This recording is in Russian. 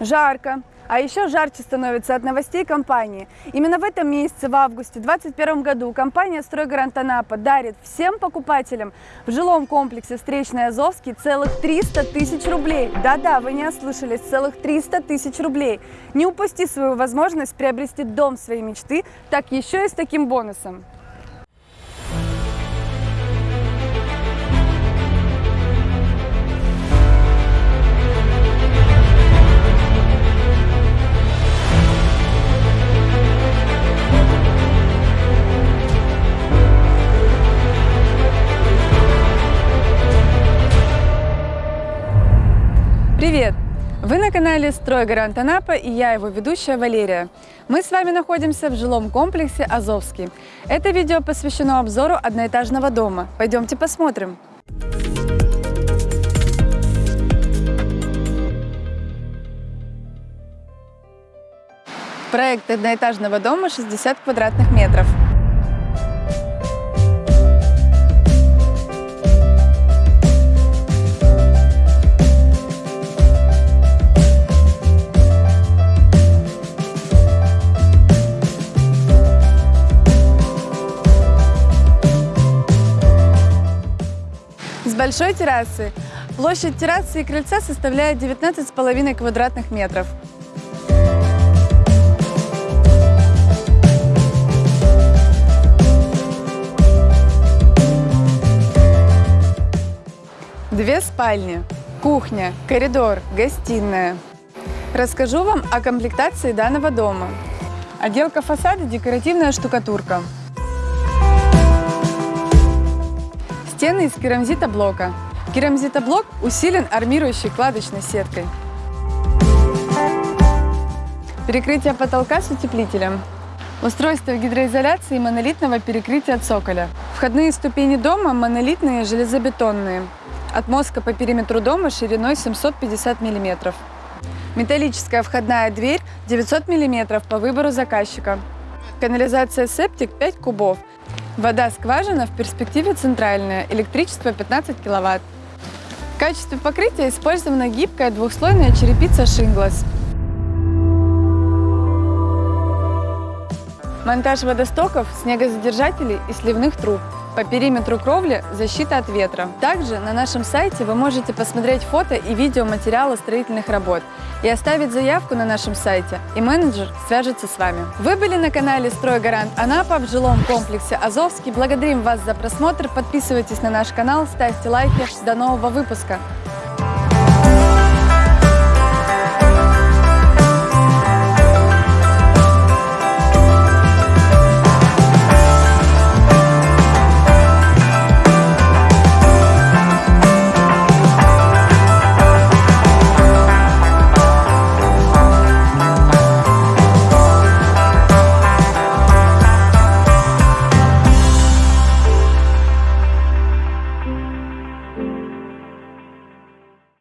Жарко. А еще жарче становится от новостей компании. Именно в этом месяце, в августе 2021 году, компания «Стройгарант Анапа» дарит всем покупателям в жилом комплексе «Встречный Азовский» целых 300 тысяч рублей. Да-да, вы не ослышались, целых 300 тысяч рублей. Не упусти свою возможность приобрести дом своей мечты, так еще и с таким бонусом. Вы на канале «Стройгарант Анапа» и я его ведущая Валерия. Мы с вами находимся в жилом комплексе «Азовский». Это видео посвящено обзору одноэтажного дома. Пойдемте посмотрим. Проект одноэтажного дома 60 квадратных метров. Большой террасы. Площадь террасы и крыльца составляет 19,5 квадратных метров. Две спальни, кухня, коридор, гостиная. Расскажу вам о комплектации данного дома. Отделка фасада – декоративная штукатурка. Стены из керамзитоблока. Керамзитоблок усилен армирующей кладочной сеткой. Перекрытие потолка с утеплителем. Устройство гидроизоляции и монолитного перекрытия цоколя. Входные ступени дома монолитные железобетонные. От мозга по периметру дома шириной 750 мм. Металлическая входная дверь 900 мм по выбору заказчика. Канализация септик 5 кубов. Вода скважина в перспективе центральная, электричество 15 киловатт. В качестве покрытия использована гибкая двухслойная черепица Шинглас. Монтаж водостоков, снегозадержателей и сливных труб. По периметру кровли защита от ветра. Также на нашем сайте вы можете посмотреть фото и видеоматериалы строительных работ и оставить заявку на нашем сайте, и менеджер свяжется с вами. Вы были на канале «Стройгарант Анапа» в жилом комплексе «Азовский». Благодарим вас за просмотр, подписывайтесь на наш канал, ставьте лайки. До нового выпуска!